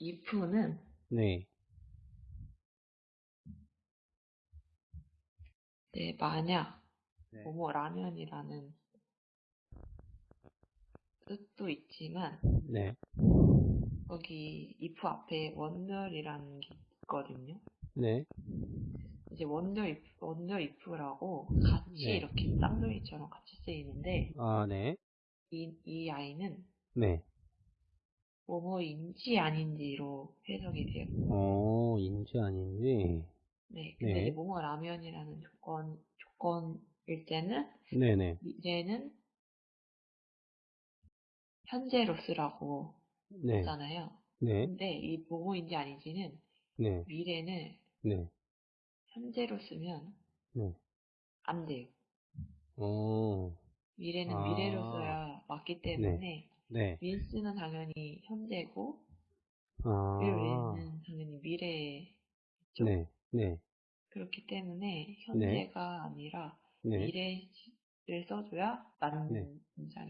if는 네, 네, 만약 네. 뭐뭐 라면이라는 뜻도 있지만 네, 거기 if 앞에 원더이라는 게 있거든요. 네, 이제 원더 if, 원더 if라고 같이 네. 이렇게 쌍둥이처럼 같이 쓰이는데 아, 네, 이, 이 아이는 네. 뭐뭐인지 아닌지로 해석이 돼요. 어, 인지 아닌지. 네, 근데 네. 이제 뭐뭐 라면이라는 조건 조건일 때는 네네, 미래는 현재로 쓰라고 네, 하잖아요. 네, 근데 이 뭐뭐인지 아닌지는 네, 미래는 네, 현재로 쓰면 네. 안 돼요. 어, 미래는 아. 미래로 써야 맞기 때문에 네. 윌스는 당연히 현재고 아, 윌는 당연히 미래죠. 네, 네, 그렇기 때문에 현재가 아니라 네. 미래를 써줘야 맞는 네. 문장이에요. 아.